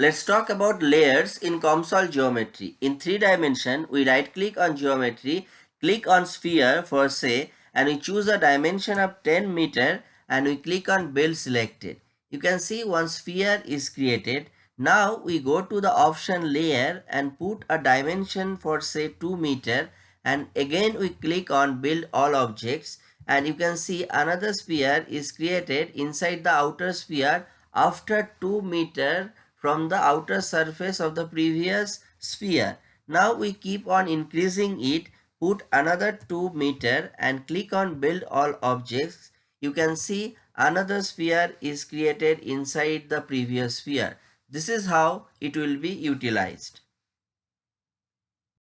Let's talk about layers in COMSOL geometry. In 3 dimension, we right click on geometry, click on sphere for say and we choose a dimension of 10 meter and we click on build selected. You can see one sphere is created. Now we go to the option layer and put a dimension for say 2 meter and again we click on build all objects and you can see another sphere is created inside the outer sphere after 2 meter from the outer surface of the previous sphere. Now we keep on increasing it, put another 2 meter and click on build all objects. You can see another sphere is created inside the previous sphere. This is how it will be utilized.